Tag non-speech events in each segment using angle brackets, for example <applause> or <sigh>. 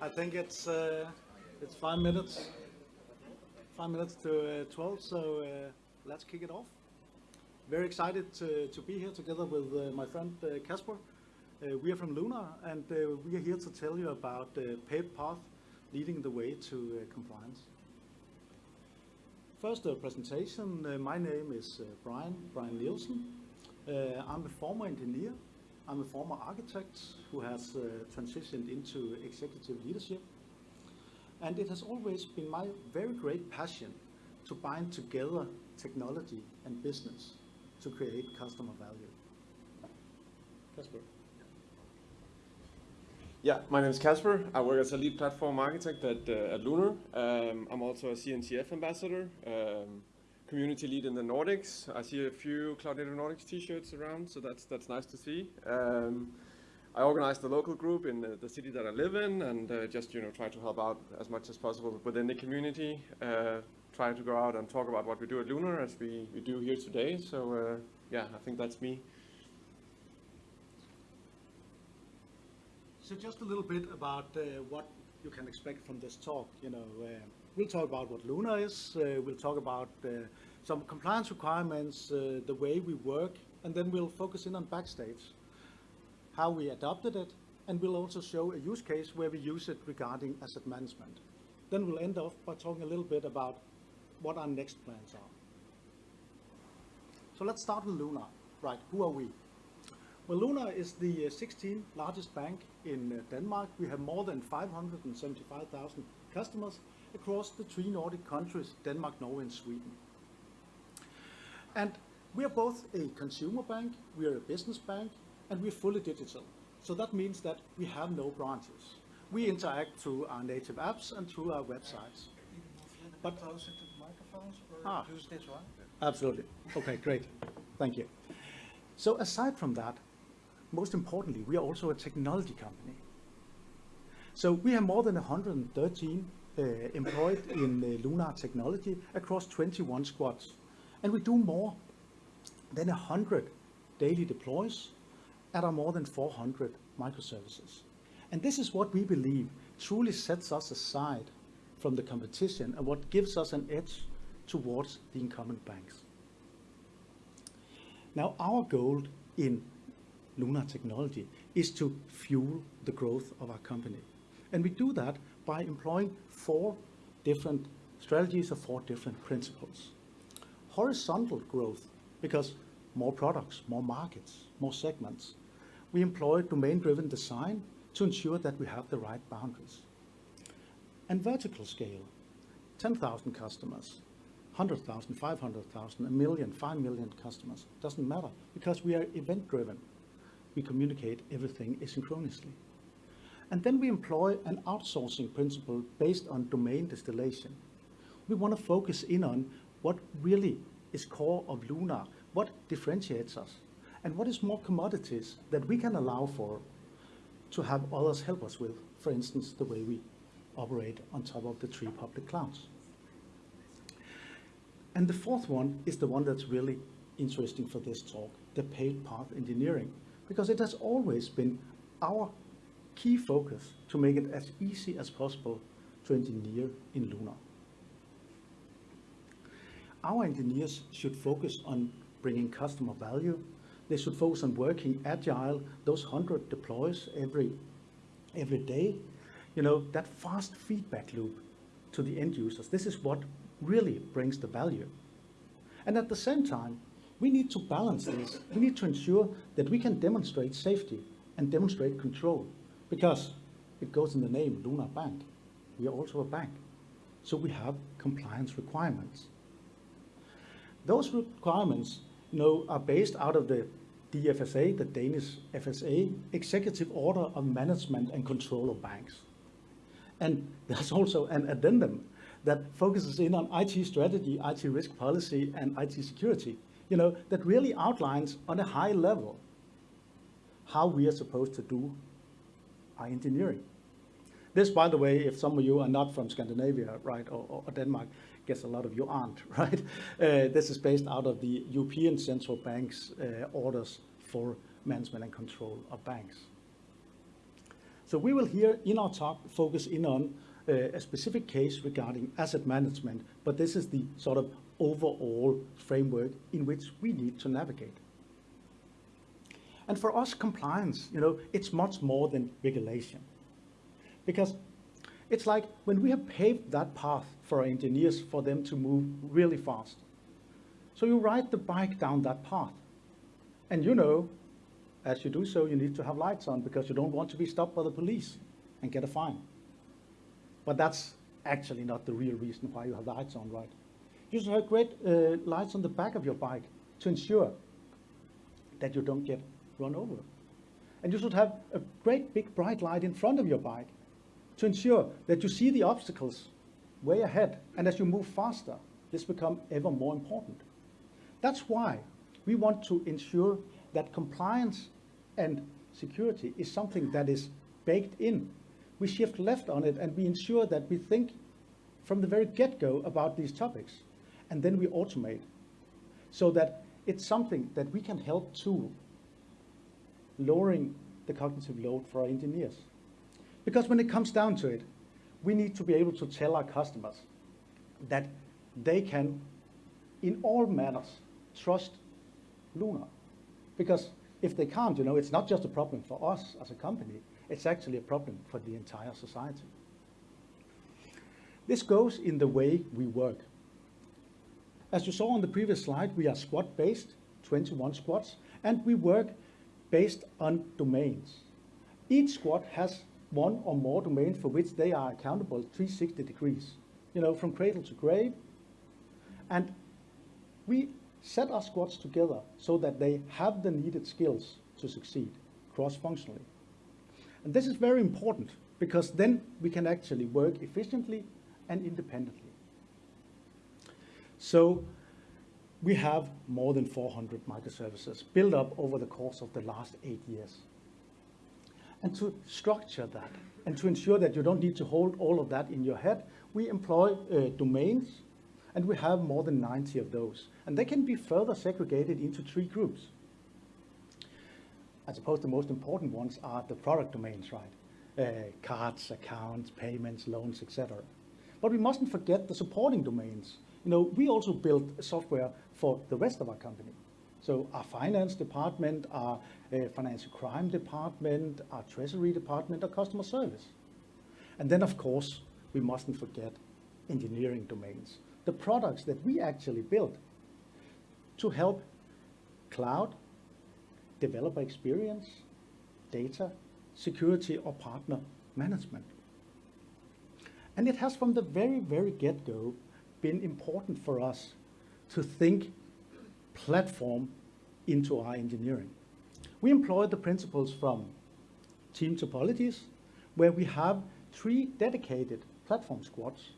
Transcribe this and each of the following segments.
I think it's uh, it's five minutes, five minutes to uh, 12, so uh, let's kick it off. Very excited to, to be here together with uh, my friend uh, Kasper. Uh, we are from Lunar, and uh, we are here to tell you about the paved path leading the way to uh, compliance. First, presentation. Uh, my name is uh, Brian, Brian Nielsen. Uh, I'm a former engineer. I'm a former architect who has uh, transitioned into executive leadership. And it has always been my very great passion to bind together technology and business to create customer value. Casper. Yeah, my name is Casper. I work as a lead platform architect at, uh, at Lunar. Um, I'm also a CNCF ambassador, um, community lead in the Nordics. I see a few Cloud Native Nordics t-shirts around, so that's, that's nice to see. Um, I organize the local group in the, the, city that I live in and uh, just you know try to help out as much as possible within the community. Uh, try to go out and talk about what we do at Lunar as we, we do here today. So uh, yeah, I think that's me. So just a little bit about uh, what you can expect from this talk. You know, uh, we'll talk about what Lunar is. Uh, we'll talk about uh, some compliance requirements, uh, the way we work, and then we'll focus in on backstage, how we adopted it, and we'll also show a use case where we use it regarding asset management. Then we'll end off by talking a little bit about what our next plans are. So let's start with Lunar. Right, who are we? Well, Lunar is the 16th largest bank in Denmark. We have more than 575,000 customers across the three Nordic countries, Denmark, Norway, and Sweden. And we are both a consumer bank, we are a business bank, and we're fully digital. So that means that we have no branches. We interact through our native apps and through our websites. But closer to the microphones or Ah. use this one? Absolutely. Okay, great. Thank you. So aside from that, most importantly, we are also a technology company. So we have more than 113 uh, employed in uh, Lunar technology across 21 squads. And we do more than 100 daily deploys at our more than 400 microservices. And this is what we believe truly sets us aside from the competition and what gives us an edge towards the incumbent banks. Now, our goal in Lunar Technology is to fuel the growth of our company. And we do that by employing four different strategies or four different principles. Horizontal growth, because more products, more markets, more segments. We employ domain-driven design to ensure that we have the right boundaries. And vertical scale, 10,000 customers, 100,000, 500,000, a million, 5 million customers, doesn't matter because we are event driven. We communicate everything asynchronously. And then we employ an outsourcing principle based on domain distillation. We want to focus in on what really is core of Lunar, what differentiates us, and what is more commodities that we can allow for to have others help us with, for instance, the way we operate on top of the three public clouds. And the fourth one is the one that's really interesting for this talk, the paved path engineering, because it has always been our key focus to make it as easy as possible to engineer in Lunar. Our engineers should focus on bringing customer value. They should focus on working agile, those 100 deploys every, every day. You know, that fast feedback loop to the end users. This is what really brings the value. And at the same time, we need to balance this. We need to ensure that we can demonstrate safety and demonstrate control because it goes in the name Lunar Bank. We are also a bank. So we have compliance requirements. Those requirements you know, are based out of the DFSA, the Danish FSA, Executive Order of Management and Control of Banks. And there's also an addendum that focuses in on IT strategy, IT risk policy, and IT security, you know, that really outlines on a high level how we are supposed to do our engineering. This, by the way, if some of you are not from Scandinavia, right, or, or Denmark, guess a lot of you aren't, <laughs> right? Uh, this is based out of the European Central Bank's uh, orders for management and control of banks. So we will here in our talk focus in on uh, a specific case regarding asset management, but this is the sort of overall framework in which we need to navigate. And for us, compliance, you know, it's much more than regulation. Because it's like when we have paved that path for our engineers for them to move really fast. So you ride the bike down that path. And you know, as you do so, you need to have lights on because you don't want to be stopped by the police and get a fine. But that's actually not the real reason why you have lights on, right? You should have great uh, lights on the back of your bike to ensure that you don't get run over. And you should have a great big bright light in front of your bike to ensure that you see the obstacles way ahead. And as you move faster, this becomes ever more important. That's why we want to ensure that compliance and security is something that is baked in. We shift left on it and we ensure that we think from the very get-go about these topics. And then we automate so that it's something that we can help to lowering the cognitive load for our engineers. Because when it comes down to it, we need to be able to tell our customers that they can, in all manners, trust Lunar. Because if they can't, you know, it's not just a problem for us as a company, it's actually a problem for the entire society. This goes in the way we work. As you saw on the previous slide, we are squad-based, 21 squads, and we work based on domains. Each squad has one or more domains for which they are accountable 360 degrees, you know, from cradle to grave. And we set our squads together so that they have the needed skills to succeed cross-functionally. And this is very important because then we can actually work efficiently and independently. So we have more than 400 microservices built up over the course of the last eight years. And to structure that and to ensure that you don't need to hold all of that in your head, we employ uh, domains and we have more than 90 of those. And they can be further segregated into three groups. I suppose the most important ones are the product domains, right? Uh, cards, accounts, payments, loans, etc. But we mustn't forget the supporting domains. You know, we also build software for the rest of our company. So our finance department, our uh, financial crime department, our treasury department, our customer service. And then, of course, we mustn't forget engineering domains, the products that we actually build to help cloud, developer experience, data, security, or partner management. And it has from the very, very get-go been important for us to think platform into our engineering. We employ the principles from team topologies, where we have three dedicated platform squads,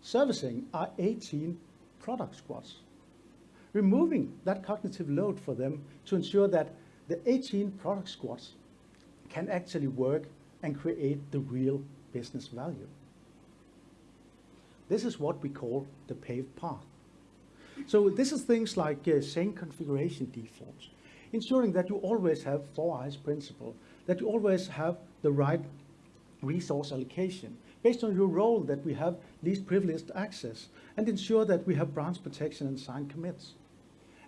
servicing our 18 product squads, removing that cognitive load for them to ensure that the 18 product squads can actually work and create the real business value. This is what we call the paved path. So this is things like uh, same configuration defaults, ensuring that you always have four eyes principle, that you always have the right resource allocation, based on your role that we have least privileged access, and ensure that we have branch protection and signed commits.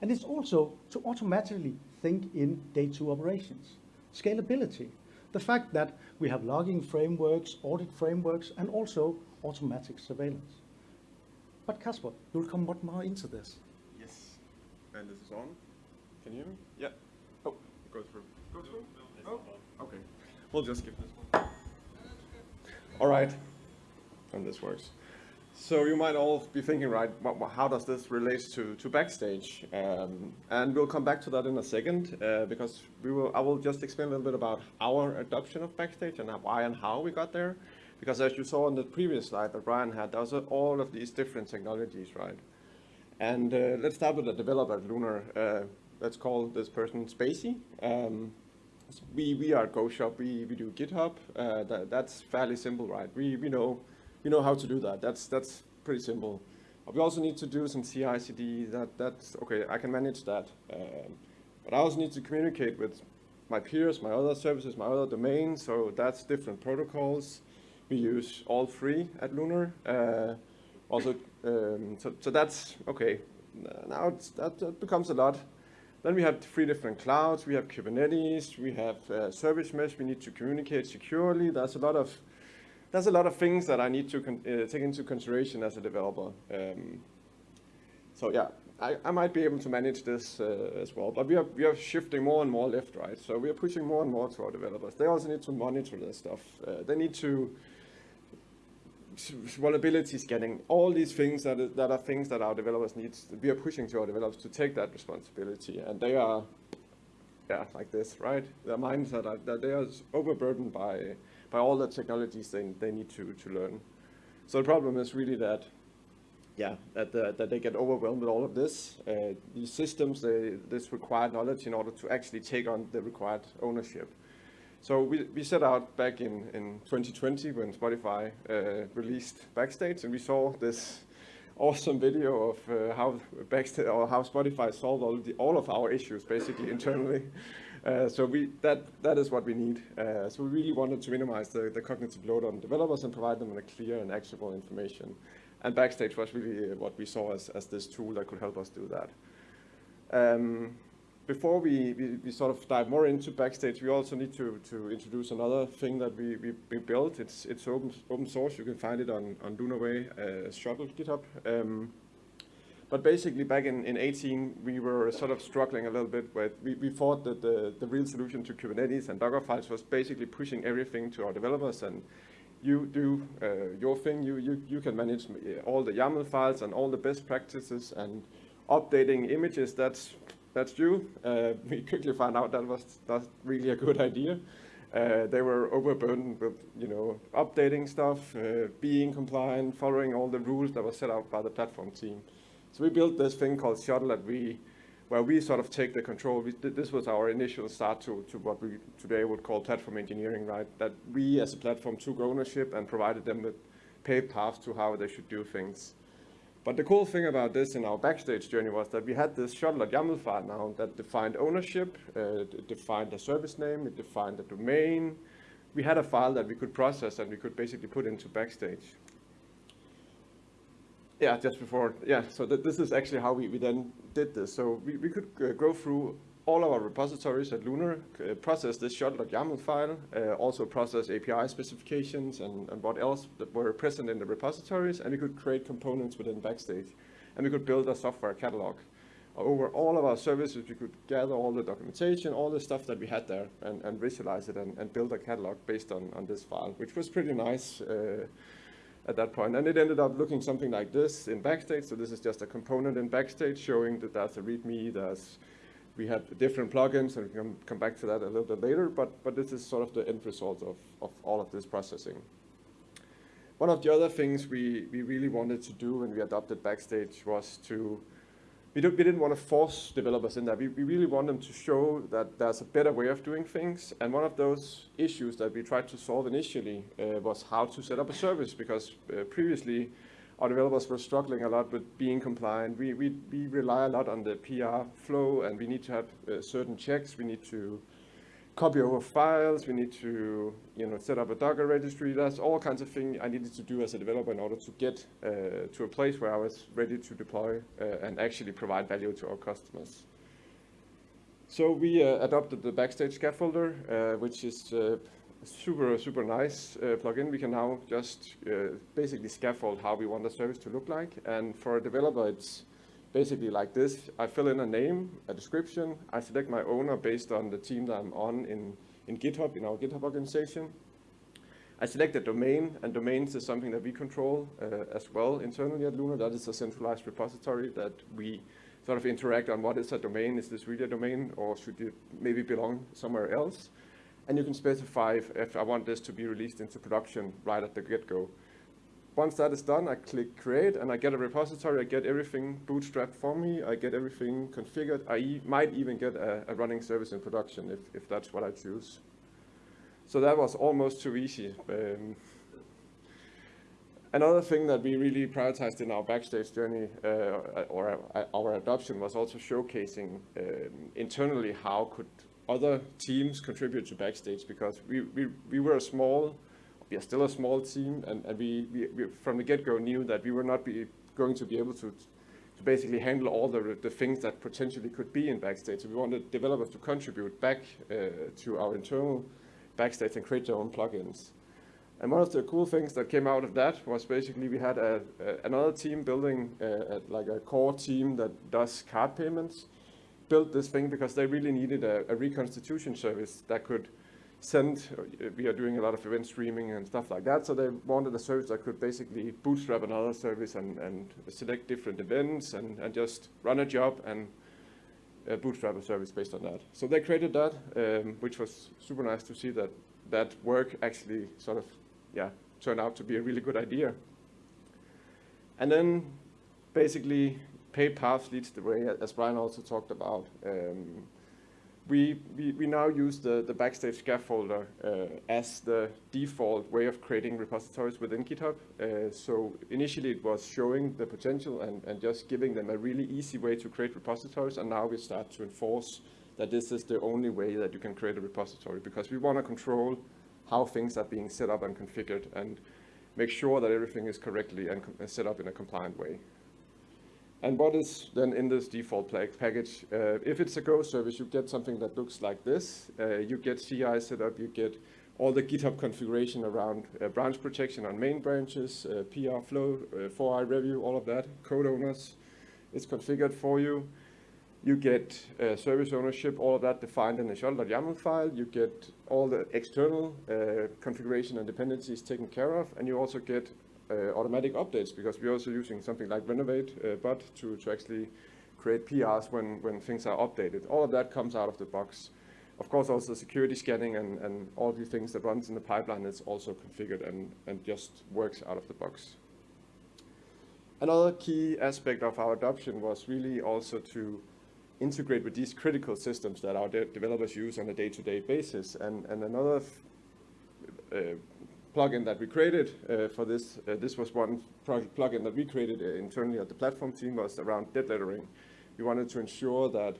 And it's also to automatically think in day two operations. Scalability, the fact that we have logging frameworks, audit frameworks, and also automatic surveillance. But Kasper, you'll come much more into this. Yes. And this is on. Can you hear me? Yeah. Oh, go through. Go through? Oh, okay. We'll just skip this one. All right. And this works. So you might all be thinking, right, how does this relate to, to Backstage? Um, and we'll come back to that in a second, uh, because we will, I will just explain a little bit about our adoption of Backstage and why and how we got there. Because as you saw on the previous slide that Brian had, there's all of these different technologies, right? And uh, let's start with the developer at Lunar. Uh, let's call this person Spacey. Um, we, we are GoShop, we, we do GitHub. Uh, that, that's fairly simple, right? We, we, know, we know how to do that. That's, that's pretty simple. But we also need to do some CI, CD. That, that's, okay, I can manage that. Um, but I also need to communicate with my peers, my other services, my other domains, so that's different protocols. We use all three at Lunar. Uh, also, um, so, so that's, okay, now that, that becomes a lot. Then we have three different clouds. We have Kubernetes, we have uh, service mesh, we need to communicate securely. There's a lot of, there's a lot of things that I need to uh, take into consideration as a developer. Um, so yeah, I, I, might be able to manage this uh, as well, but we are, we are shifting more and more left, right? So we are pushing more and more to our developers. They also need to monitor this stuff. Uh, they need to vulnerability scanning, all these things that, is, that are things that our developers need. We are pushing to our developers to take that responsibility, and they are, yeah, like this, right? Their minds are that they are overburdened by by all the technologies they they need to to learn. So the problem is really that, yeah, that uh, that they get overwhelmed with all of this. Uh, these systems, they, this required knowledge in order to actually take on the required ownership. So we, we set out back in, in 2020 when Spotify uh, released Backstage, and we saw this awesome video of uh, how Backstage or how Spotify solved all, the, all of our issues basically <laughs> internally. Uh, so we that that is what we need. Uh, so we really wanted to minimize the, the cognitive load on developers and provide them with a clear and actionable information. And Backstage was really what we saw as, as this tool that could help us do that. Um, before we, we, we, sort of dive more into Backstage, we also need to, to introduce another thing that we, we, we built. It's, it's open, open source. You can find it on, on Lunarway uh, Shuttle GitHub. Um, but basically, back in, in 18, we were sort of struggling a little bit with, we, we thought that the, the real solution to Kubernetes and Docker files was basically pushing everything to our developers and you do uh, your thing, you, you, you can manage all the YAML files and all the best practices and updating images, that's that's you. Uh, <laughs> we quickly found out that was not really a good idea. Uh, they were overburdened with, you know, updating stuff, uh, being compliant, following all the rules that were set out by the platform team. So we built this thing called Shuttle that we, where we sort of take the control. We, this was our initial start to, to what we today would call platform engineering, right? That we as a platform took ownership and provided them with paved paths to how they should do things. But the cool thing about this in our backstage journey was that we had this shuttle.yaml file now that defined ownership, uh, it defined the service name, it defined the domain. We had a file that we could process and we could basically put into backstage. Yeah, just before, yeah, so th this is actually how we, we then did this. So we, we could uh, go through all of our repositories at Lunar, uh, process this shuttle.yaml file, uh, also process API specifications and, and what else that were present in the repositories, and we could create components within Backstage. And we could build a software catalog. Over all of our services, we could gather all the documentation, all the stuff that we had there, and, and visualize it and, and build a catalog based on, on this file, which was pretty nice uh, at that point. And it ended up looking something like this in Backstage. So this is just a component in Backstage showing that there's a README, there's we had different plugins, and we can come back to that a little bit later, but, but this is sort of the end result of, of all of this processing. One of the other things we, we really wanted to do when we adopted Backstage was to, we, we didn't want to force developers in that. We, we really want them to show that there's a better way of doing things. And one of those issues that we tried to solve initially uh, was how to set up a service, because uh, previously our developers were struggling a lot with being compliant. We, we, we rely a lot on the PR flow and we need to have uh, certain checks. We need to copy over files. We need to you know, set up a Docker registry. That's all kinds of things I needed to do as a developer in order to get uh, to a place where I was ready to deploy uh, and actually provide value to our customers. So we uh, adopted the Backstage scaffolder, uh, which is uh, super, super nice uh, plugin. We can now just uh, basically scaffold how we want the service to look like. And for a developer, it's basically like this. I fill in a name, a description. I select my owner based on the team that I'm on in, in GitHub, in our GitHub organization. I select a domain, and domains is something that we control uh, as well internally at Lunar. That is a centralized repository that we sort of interact on what is a domain. Is this really a domain, or should it maybe belong somewhere else? And you can specify if, if, I want this to be released into production right at the get-go. Once that is done, I click create and I get a repository, I get everything bootstrapped for me, I get everything configured, I e might even get a, a, running service in production if, if that's what I choose. So that was almost too easy. Um, Another thing that we really prioritized in our backstage journey or uh, our adoption was also showcasing um, internally how could other teams contribute to Backstage because we, we, we were a small, we are still a small team, and, and we, we, we from the get-go knew that we were not be going to be able to, to basically handle all the, the things that potentially could be in Backstage. So we wanted developers to contribute back uh, to our internal Backstage and create their own plugins. And one of the cool things that came out of that was basically we had a, a, another team building uh, a, like a core team that does card payments, built this thing because they really needed a, a reconstitution service that could send, uh, we are doing a lot of event streaming and stuff like that, so they wanted a service that could basically bootstrap another service and, and select different events and, and just run a job and uh, bootstrap a service based on that. So they created that, um, which was super nice to see that that work actually sort of yeah, turned out to be a really good idea. And then basically paved paths leads the way, as Brian also talked about. Um, we, we, we now use the, the Backstage scaffolder uh, as the default way of creating repositories within GitHub. Uh, so initially it was showing the potential and, and just giving them a really easy way to create repositories, and now we start to enforce that this is the only way that you can create a repository because we want to control how things are being set up and configured and make sure that everything is correctly and set up in a compliant way. And what is then in this default package? Uh, if it's a Go service, you get something that looks like this. Uh, you get CI set up, you get all the GitHub configuration around uh, branch protection on main branches, uh, PR flow, 4i uh, review, all of that, code owners. It's configured for you. You get uh, service ownership, all of that defined in the shuttle.yaml file. You get all the external configuration and dependencies taken care of, and you also get automatic updates because we're also using something like Renovate uh, bot to, to actually create PRs when, when things are updated. All of that comes out of the box. Of course, also security scanning and, and all the things that runs in the pipeline is also configured and, and just works out of the box. Another key aspect of our adoption was really also to integrate with these critical systems that our de developers use on a day-to-day -day basis. And, and another uh, plugin that we created uh, for this, uh, this was one project plugin that we created uh, internally at the platform team was around dead lettering. We wanted to ensure that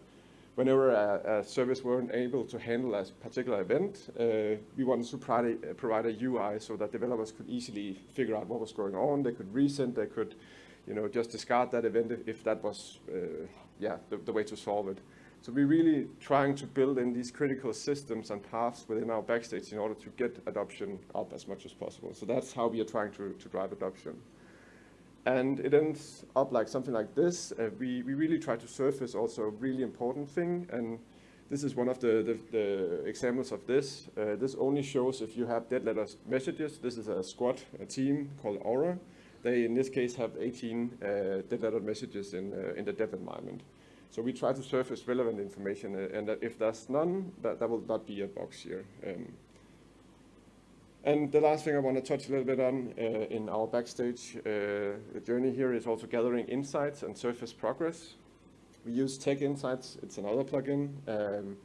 whenever a, a service weren't able to handle a particular event, uh, we wanted to provide a, provide a UI so that developers could easily figure out what was going on. They could resend, they could you know, just discard that event if, that was uh, yeah, the, the way to solve it. So we're really trying to build in these critical systems and paths within our backstage in order to get adoption up as much as possible. So that's how we are trying to, to drive adoption. And it ends up like something like this. Uh, we, we really try to surface also a really important thing. And this is one of the, the, the examples of this. Uh, this only shows if you have dead letter messages. This is a squad, a team called Aura. They, in this case, have 18 uh, dead letter messages in, uh, in the dev environment. So we try to surface relevant information, uh, and if there's none, that, that will not be a box here. Um, and the last thing I want to touch a little bit on uh, in our backstage uh, journey here is also gathering insights and surface progress. We use Tech Insights, it's another plugin. Um,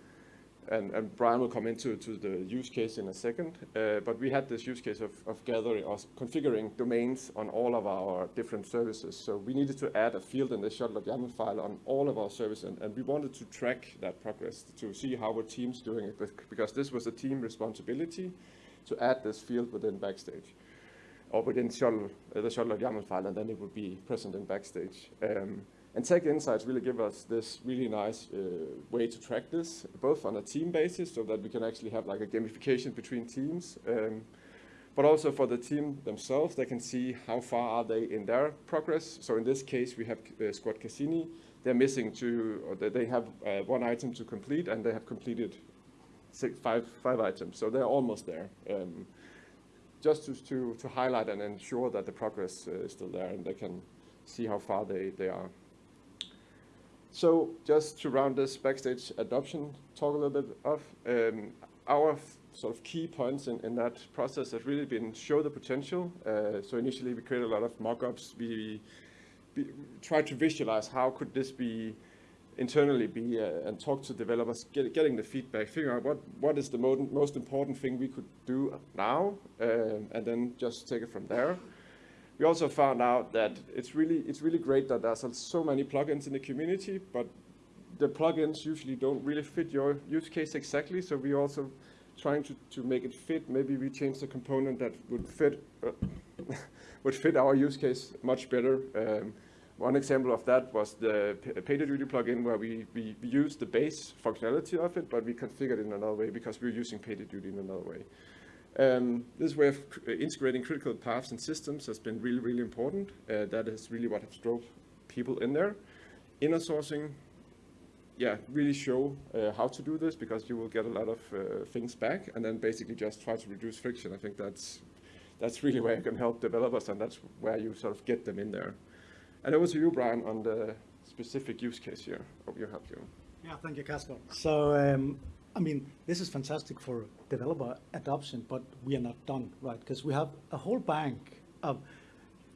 and, and Brian will come into to the use case in a second, uh, but we had this use case of, of gathering or configuring domains on all of our different services. So we needed to add a field in the shuttle.yaml file on all of our services, and, and we wanted to track that progress to see how our team's doing it, because this was a team responsibility to add this field within Backstage, or within shuttle, uh, the shuttle.yaml file, and then it would be present in Backstage. Um, and Tech Insights really give us this really nice uh, way to track this, both on a team basis, so that we can actually have like a gamification between teams, um, but also for the team themselves, they can see how far are they in their progress. So in this case, we have uh, Squad Cassini. They're missing two, or they have uh, one item to complete, and they have completed six, five, five items. So they're almost there. Um, just to, to, to, highlight and ensure that the progress uh, is still there, and they can see how far they, they are. So just to round this backstage adoption talk a little bit of, um, our sort of key points in, in that process have really been show the potential. Uh, so initially we created a lot of mock-ups. We, we tried to visualize how could this be internally be uh, and talk to developers, get, getting the feedback, figuring out what, what is the most important thing we could do now, um, and then just take it from there. We also found out that it's really, it's really great that there's so many plugins in the community, but the plugins usually don't really fit your use case exactly. So we also trying to, to make it fit. Maybe we change the component that would fit uh, <laughs> would fit our use case much better. Um, one example of that was the PagerDuty plugin where we, we, we used the base functionality of it, but we configured it in another way because we were using PagerDuty in another way. Um, this way of integrating critical paths and systems has been really, really important. Uh, that is really what has drove people in there. Inner sourcing, yeah, really show uh, how to do this because you will get a lot of uh, things back and then basically just try to reduce friction. I think that's, that's really where you can help developers and that's where you sort of get them in there. And over to you, Brian, on the specific use case here. Hope you help you. Yeah, thank you, Casper. So, um, I mean, this is fantastic for developer adoption, but we are not done, right? Because we have a whole bank of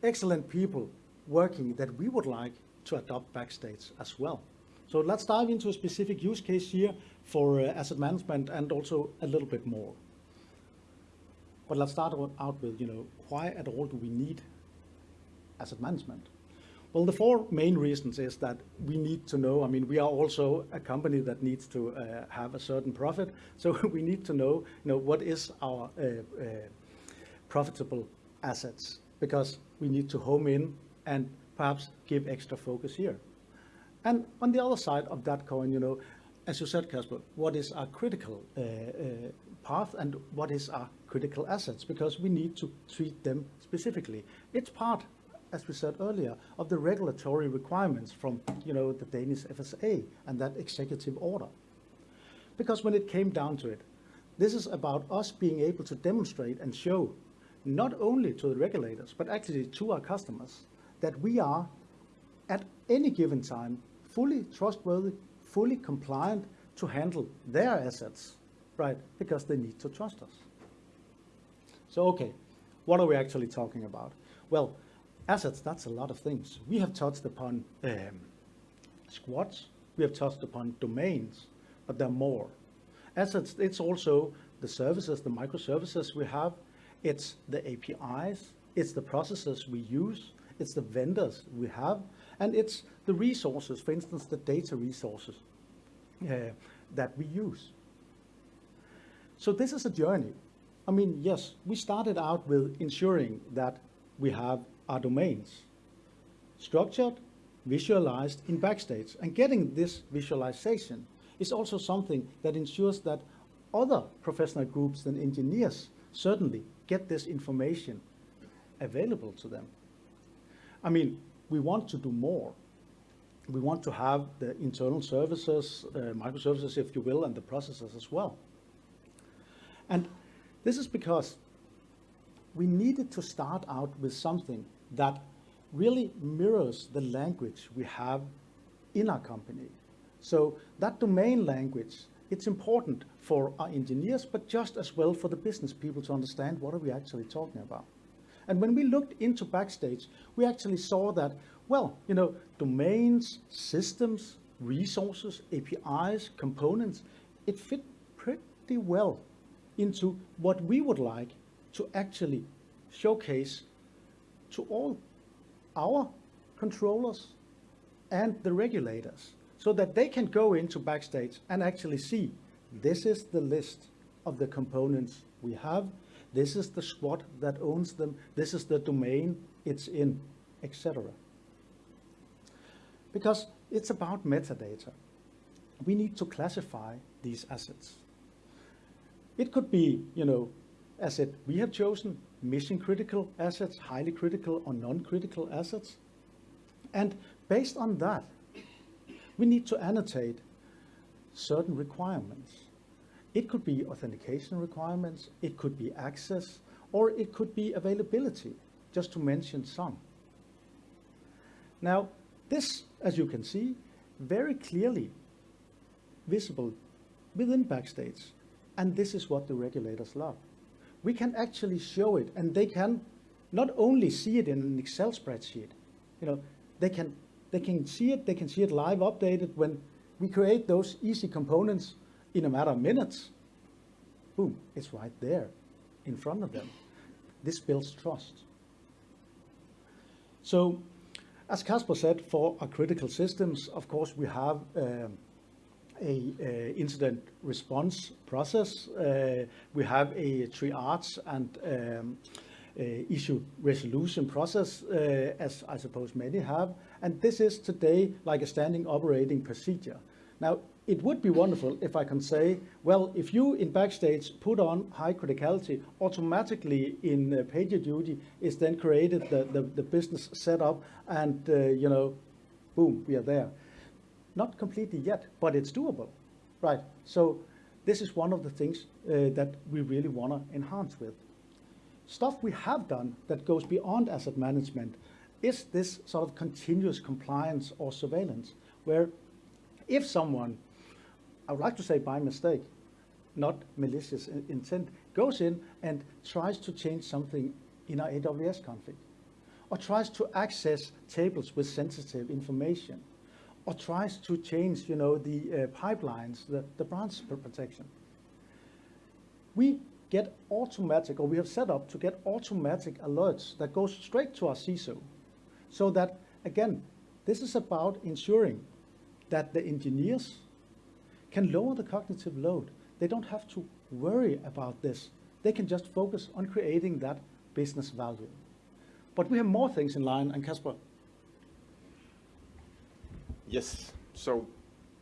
excellent people working that we would like to adopt Backstage as well. So let's dive into a specific use case here for uh, asset management and also a little bit more. But let's start out- out with, you know, why at all do we need asset management? Well, the four main reasons is that we need to know, I mean, we are also a company that needs to uh, have a certain profit. So <laughs> we need to know, you know, what is our uh, uh, profitable assets because we need to home in and perhaps give extra focus here. And on the other side of that coin, you know, as you said, Casper, what is our critical uh, uh, path and what is our critical assets? Because we need to treat them specifically. It's part, as we said earlier, of the regulatory requirements from, you know, the Danish FSA and that executive order. Because when it came down to it, this is about us being able to demonstrate and show not only to the regulators, but actually to our customers, that we are at any given time fully trustworthy, fully compliant to handle their assets, right? Because they need to trust us. So, okay, what are we actually talking about? Well, assets, that's a lot of things. We have touched upon um, squads, we have touched upon domains, but there are more. Assets, it's also the services, the microservices we have, it's the APIs, it's the processes we use, it's the vendors we have, and it's the resources, for instance, the data resources uh, that we use. So this is a journey. I mean, yes, we started out with ensuring that we have our domains structured, visualized in Backstage. And getting this visualization is also something that ensures that other professional groups than engineers certainly get this information available to them. I mean, we want to do more. We want to have the internal services, uh, microservices, if you will, and the processes as well. And this is because we needed to start out with something that really mirrors the language we have in our company. So that domain language, it's important for our engineers, but just as well for the business people to understand what are we actually talking about. And when we looked into Backstage, we actually saw that, well, you know, domains, systems, resources, APIs, components, it fit pretty well into what we would like to actually showcase to all our controllers and the regulators so that they can go into Backstage and actually see this is the list of the components we have, this is the squad that owns them, this is the domain it's in, etc. Because it's about metadata. We need to classify these assets. It could be, you know, asset we have chosen, mission critical assets, highly critical or non-critical assets. And based on that, we need to annotate certain requirements. It could be authentication requirements, it could be access, or it could be availability, just to mention some. Now, this, as you can see, very clearly visible within Backstage, and this is what the regulators love. We can actually show it, and they can not only see it in an Excel spreadsheet, you know, they can, they can see it, they can see it live updated when we create those easy components in a matter of minutes. Boom, it's right there in front of them. This builds trust. So, as Casper said, for our critical systems, of course, we have um, a uh, incident response process. Uh, we have a triage and um, issue resolution process, uh, as I suppose many have. And this is today like a standing operating procedure. Now, it would be wonderful if I can say, well, if you in backstage put on high criticality, automatically in uh, PagerDuty is then created the, the, the business setup and, uh, you know, boom, we are there. Not completely yet, but it's doable, right? So this is one of the things uh, that we really want to enhance with. Stuff we have done that goes beyond asset management is this sort of continuous compliance or surveillance, where if someone, I would like to say by mistake, not malicious intent, goes in and tries to change something in our AWS config, or tries to access tables with sensitive information, or tries to change, you know, the uh, pipelines, the, the branch protection. We get automatic, or we have set up to get automatic alerts that goes straight to our CISO. So that, again, this is about ensuring that the engineers can lower the cognitive load. They don't have to worry about this. They can just focus on creating that business value. But we have more things in line, and Kasper, Yes. So,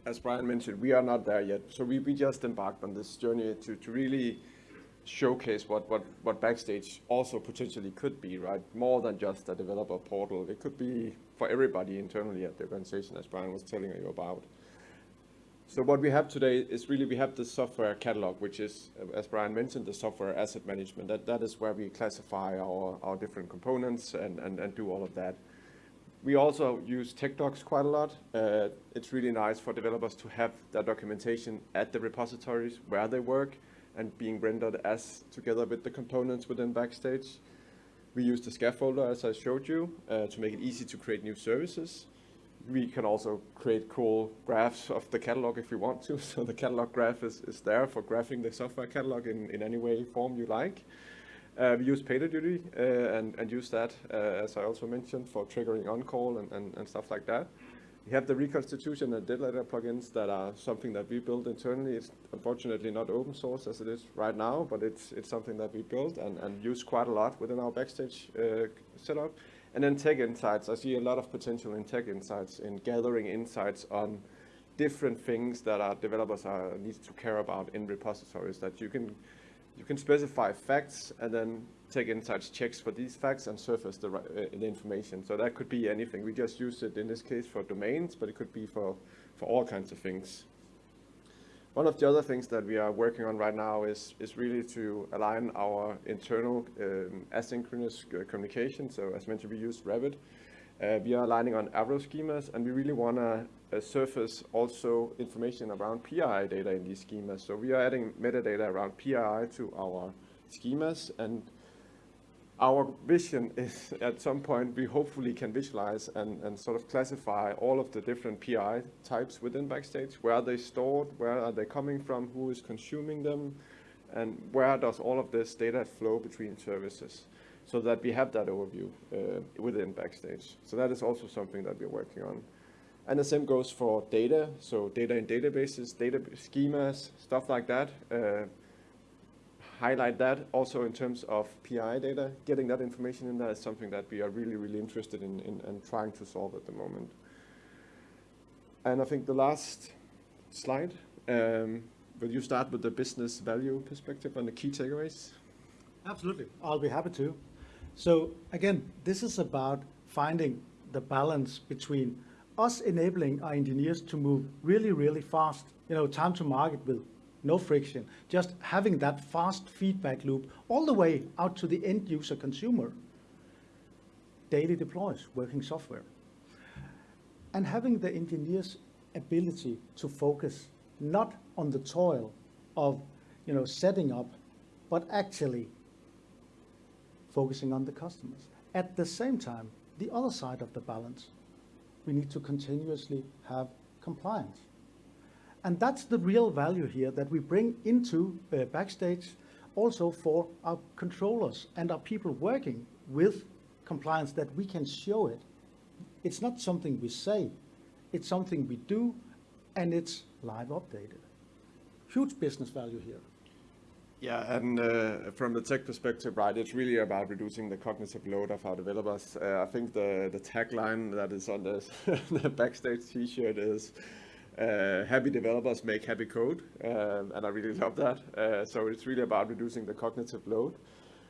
as Brian mentioned, we are not there yet. So we, we just embarked on this journey to, to really showcase what, what, what Backstage also potentially could be, right? More than just a developer portal. It could be for everybody internally at the organization, as Brian was telling you about. So what we have today is really we have the software catalog, which is, as Brian mentioned, the software asset management. That, that is where we classify our, our different components and, and, and do all of that. We also use tech docs quite a lot. Uh, it's really nice for developers to have their documentation at the repositories where they work and being rendered as together with the components within Backstage. We use the scaffolder, as I showed you, uh, to make it easy to create new services. We can also create cool graphs of the catalog if we want to. <laughs> So the catalog graph is, is there for graphing the software catalog in, in any way, form you like. Uh, we use PagerDuty uh, and, and use that, uh, as I also mentioned, for triggering on-call and, and, and stuff like that. We have the reconstitution and dead letter plugins that are something that we built internally. It's unfortunately not open source as it is right now, but it's, it's something that we built and, and use quite a lot within our Backstage uh, setup. And then Tech Insights. I see a lot of potential in Tech Insights, in gathering insights on different things that our developers are, need to care about in repositories that you can you can specify facts and then Tech Insights checks for these facts and surface the, uh, the information. So that could be anything. We just use it in this case for domains, but it could be for, for all kinds of things. One of the other things that we are working on right now is, is really to align our internal um, asynchronous uh, communication. So as mentioned, we use Rabbit. Uh, we are aligning on Avro schemas, and we really want to uh, surface also information around PII data in these schemas. So we are adding metadata around PII to our schemas, and our vision <laughs> is at some point we hopefully can visualize and, and sort of classify all of the different PI types within Backstage. Where are they stored? Where are they coming from? Who is consuming them? And where does all of this data flow between services? So that we have that overview uh, within Backstage. So that is also something that we're working on. And the same goes for data. So data in databases, data schemas, stuff like that. Uh, highlight that also in terms of PI data. Getting that information in there is something that we are really, really interested in, in and trying to solve at the moment. And I think the last slide, um, will you start with the business value perspective and the key takeaways? Absolutely. I'll be happy to. So again, this is about finding the balance between us enabling our engineers to move really, really fast, you know, time to market with no friction, just having that fast feedback loop all the way out to the end user consumer. Daily deploys working software. And having the engineers' ability to focus not on the toil of, you know, setting up, but actually focusing on the customers. At the same time, the other side of the balance, we need to continuously have compliance. And that's the real value here that we bring into uh, Backstage also for our controllers and our people working with compliance that we can show it. It's not something we say, it's something we do, and it's live updated. Huge business value here. Yeah, and uh, from the tech perspective, right, it's really about reducing the cognitive load of our developers. Uh, I think the, the tagline that is on the, <laughs> the backstage t-shirt is uh, happy developers make happy code, um, and I really love that. Uh, so it's really about reducing the cognitive load,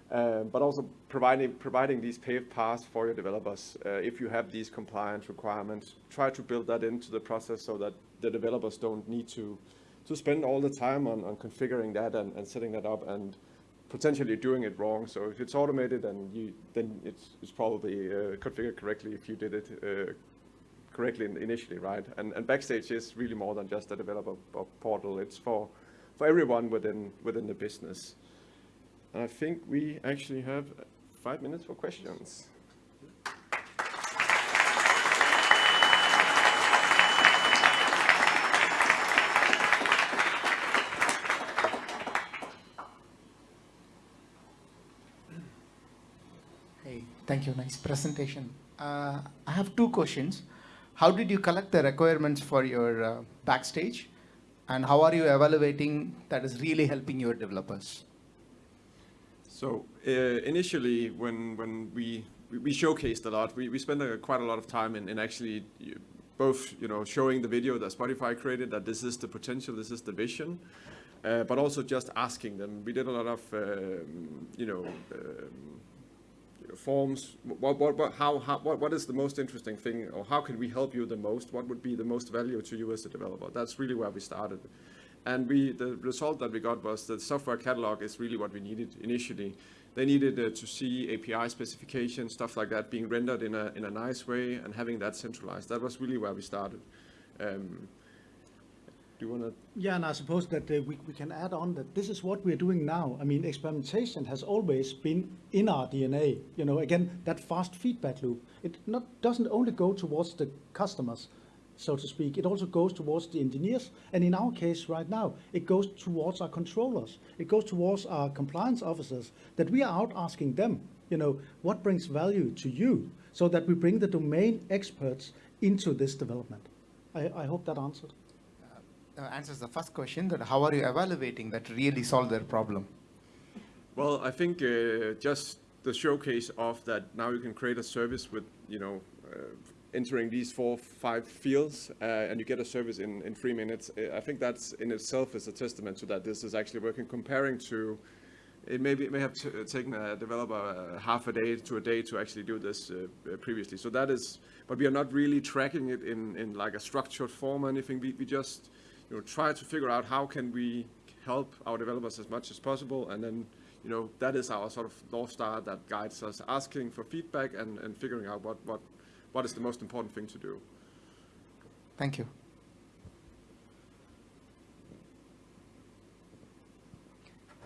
um, but also providing, providing these paved paths for your developers. Uh, if you have these compliance requirements, try to build that into the process so that the developers don't need to to spend all the time on, on configuring that and, and setting that up and potentially doing it wrong. So if it's automated, and you, then it's, it's probably uh, configured correctly if you did it uh, correctly initially, right? And, and Backstage is really more than just a developer portal. It's for, for everyone within, within the business. And I think we actually have five minutes for questions. Thank you. Nice presentation. Uh, I have two questions. How did you collect the requirements for your uh, backstage? And how are you evaluating that is really helping your developers? So uh, initially, when when we we showcased a lot, we, we spent a, quite a lot of time in, in actually both you know showing the video that Spotify created that this is the potential, this is the vision, uh, but also just asking them. We did a lot of um, you know. Um, forms what, what, what, how, how, what, what is the most interesting thing or how can we help you the most? What would be the most value to you as a developer? That's really where we started. And we the result that we got was that software catalog is really what we needed initially. They needed uh, to see api specifications stuff like that being rendered in a, in a nice way and having that centralized. That was really where we started. Um, do you want to? Yeah, and I suppose that uh, we, we can add on that this is what we're doing now. I mean, experimentation has always been in our DNA. You know, again, that fast feedback loop. It not doesn't only go towards the customers, so to speak. It also goes towards the engineers, and in our case right now, it goes towards our controllers. It goes towards our compliance officers. That we are out asking them, you know, what brings value to you, so that we bring the domain experts into this development. I, I hope that answered answers the first question that how are you evaluating that really solve their problem? Well, I think uh, just the showcase of that now you can create a service with, you know, uh, entering these four, five fields uh, and you get a service in, in three minutes. Uh, I think that's in itself is a testament to that this is actually working comparing to it may, be, it may have taken a developer uh, half a day to a day to actually do this previously. So that is, but we are not really tracking it in, in like a structured form or anything. We, we just you know, try to figure out how can we help our developers as much as possible, and then you know that is our sort of north star that guides us, asking for feedback and, and figuring out what, what what is the most important thing to do. Thank you.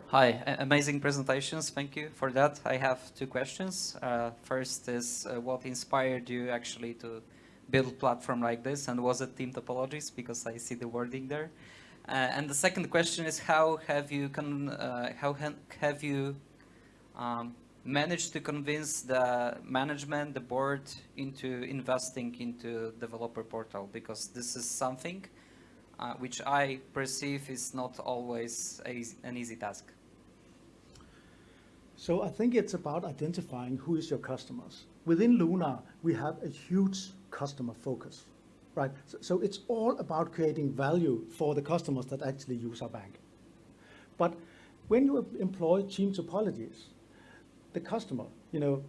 Hi, amazing presentations. Thank you for that. I have two questions. Uh, first is uh, what inspired you actually to build platform like this and was it team topologies because I see the wording there. Uh, and the second question is how have you uh, how have you um, managed to convince the management, the board into investing into developer portal because this is something uh, which I perceive is not always a, an easy task. So I think it's about identifying who is your customers. Within Lunar, we have a huge customer focus, right? So, so it's all about creating value for the customers that actually use our bank. But when you employ team topologies, the customer, you know,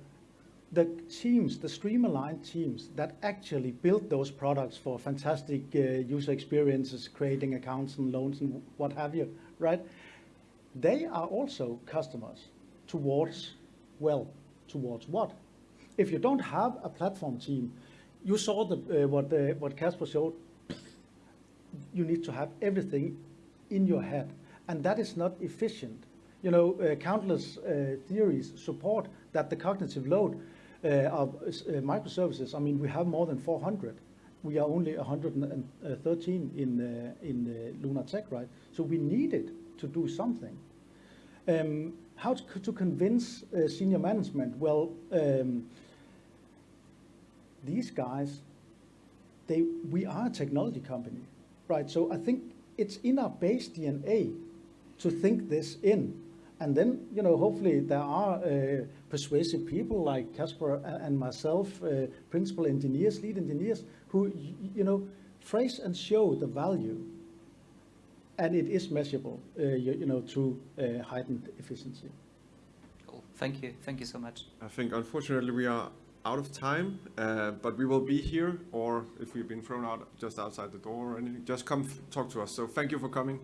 the teams, the stream-aligned teams that actually build those products for fantastic uh, user experiences, creating accounts and loans and what have you, right? They are also customers towards, well, towards what? If you don't have a platform team you saw the, uh, what, uh, what Casper showed. You need to have everything in your head, and that is not efficient. You know, uh, countless uh, theories support that the cognitive load uh, of uh, microservices, I mean, we have more than 400. We are only 113 in, in Lunar Tech, right? So we needed to do something. Um, how to, to convince senior management? Well, um, these guys, they, we are a technology company, right? So I think it's in our base DNA to think this in. And then, you know, hopefully there are uh, persuasive people like Casper and myself, uh, principal engineers, lead engineers, who, you know, phrase and show the value. And it is measurable, uh, you, you know, through uh, heightened efficiency. Cool. Thank you. Thank you so much. I think unfortunately we are out of time, uh, but we will be here, or if we've been thrown out just outside the door or anything, just come talk to us. So thank you for coming.